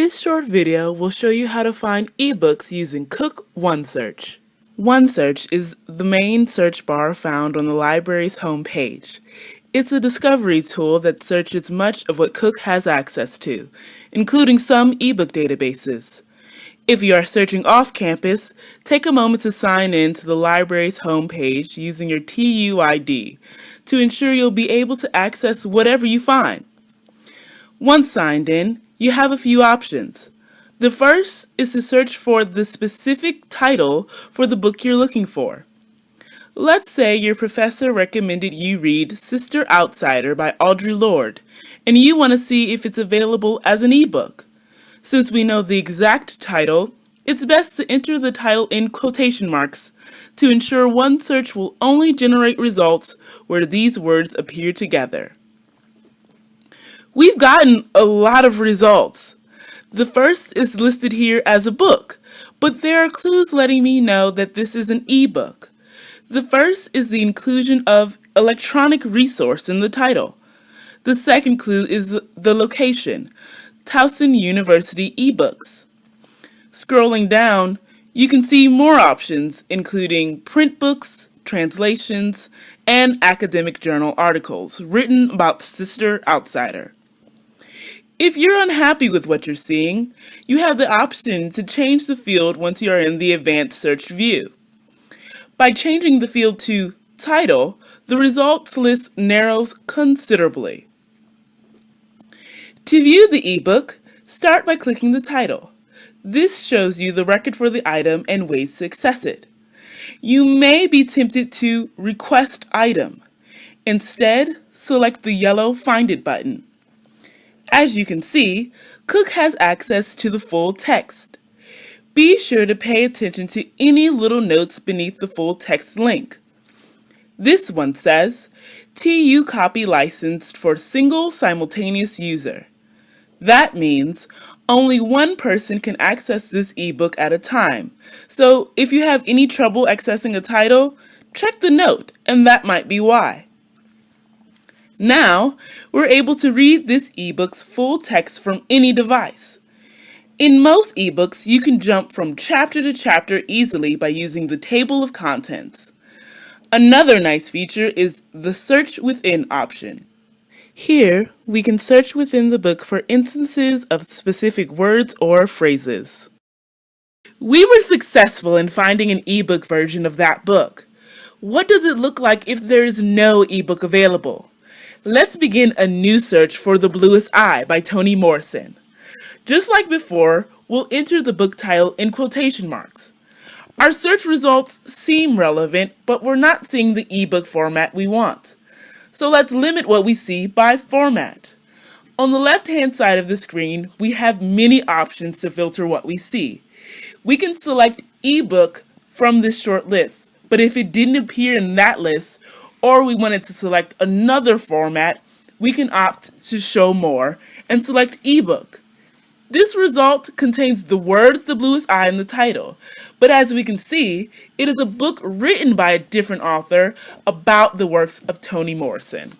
This short video will show you how to find ebooks using Cook OneSearch. OneSearch is the main search bar found on the library's homepage. It's a discovery tool that searches much of what Cook has access to, including some ebook databases. If you are searching off campus, take a moment to sign in to the library's homepage using your TUID to ensure you'll be able to access whatever you find. Once signed in, you have a few options. The first is to search for the specific title for the book you're looking for. Let's say your professor recommended you read Sister Outsider by Audre Lorde, and you want to see if it's available as an ebook. Since we know the exact title, it's best to enter the title in quotation marks to ensure one search will only generate results where these words appear together. We've gotten a lot of results. The first is listed here as a book, but there are clues letting me know that this is an ebook. The first is the inclusion of electronic resource in the title. The second clue is the location, Towson University eBooks. Scrolling down, you can see more options including print books, translations, and academic journal articles written about Sister Outsider. If you're unhappy with what you're seeing, you have the option to change the field once you are in the advanced search view. By changing the field to title, the results list narrows considerably. To view the ebook, start by clicking the title. This shows you the record for the item and ways to access it. You may be tempted to request item. Instead, select the yellow Find It button. As you can see, Cook has access to the full text. Be sure to pay attention to any little notes beneath the full text link. This one says, TU copy licensed for single simultaneous user. That means only one person can access this ebook at a time. So if you have any trouble accessing a title, check the note and that might be why. Now, we're able to read this ebook's full text from any device. In most ebooks, you can jump from chapter to chapter easily by using the table of contents. Another nice feature is the Search Within option. Here, we can search within the book for instances of specific words or phrases. We were successful in finding an ebook version of that book. What does it look like if there is no ebook available? Let's begin a new search for The Bluest Eye by Toni Morrison. Just like before, we'll enter the book title in quotation marks. Our search results seem relevant, but we're not seeing the ebook format we want. So let's limit what we see by format. On the left-hand side of the screen, we have many options to filter what we see. We can select ebook from this short list, but if it didn't appear in that list, or we wanted to select another format, we can opt to show more and select ebook. This result contains the words The Bluest Eye in the title, but as we can see, it is a book written by a different author about the works of Toni Morrison.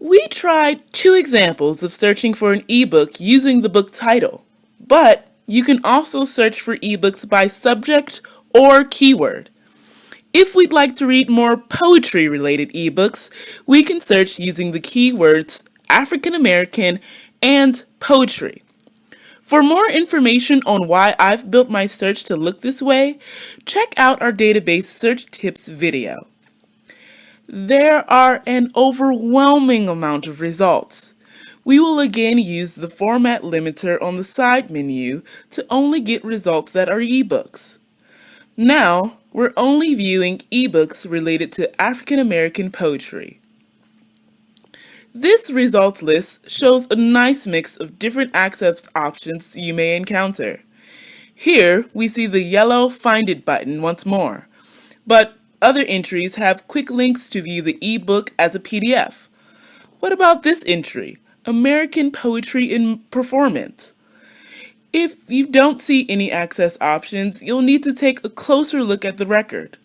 We tried two examples of searching for an ebook using the book title, but you can also search for ebooks by subject or keyword. If we'd like to read more poetry-related ebooks, we can search using the keywords African American and poetry. For more information on why I've built my search to look this way, check out our database search tips video. There are an overwhelming amount of results. We will again use the format limiter on the side menu to only get results that are ebooks. Now, we're only viewing ebooks related to African American poetry. This results list shows a nice mix of different access options you may encounter. Here, we see the yellow Find It button once more, but other entries have quick links to view the ebook as a PDF. What about this entry, American Poetry in Performance? If you don't see any access options, you'll need to take a closer look at the record.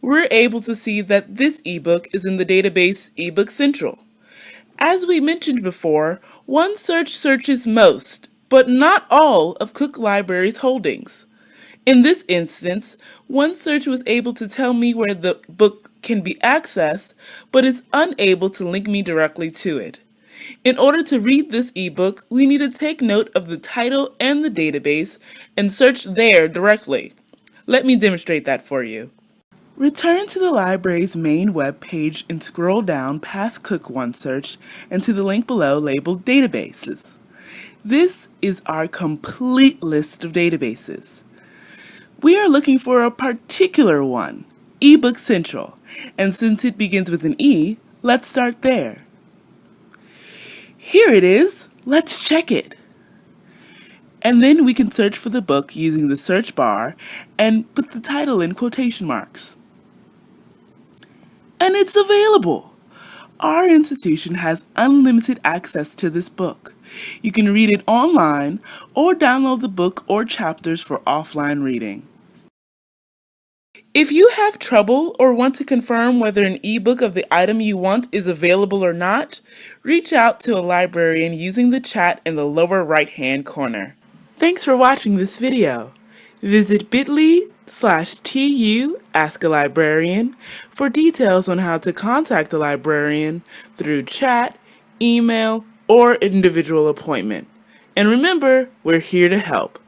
We're able to see that this ebook is in the database eBook Central. As we mentioned before, OneSearch searches most, but not all of Cook Library's holdings. In this instance, one search was able to tell me where the book can be accessed, but is unable to link me directly to it. In order to read this ebook, we need to take note of the title and the database and search there directly. Let me demonstrate that for you. Return to the library's main web page and scroll down past Cook One Search and to the link below labeled Databases. This is our complete list of databases. We are looking for a particular one, eBook Central, and since it begins with an E, let's start there. Here it is, let's check it. And then we can search for the book using the search bar and put the title in quotation marks and it's available. Our institution has unlimited access to this book. You can read it online or download the book or chapters for offline reading. If you have trouble or want to confirm whether an ebook of the item you want is available or not, reach out to a librarian using the chat in the lower right hand corner. Thanks for watching this video. Visit bit.ly slash tu ask a librarian for details on how to contact a librarian through chat, email, or individual appointment. And remember, we're here to help.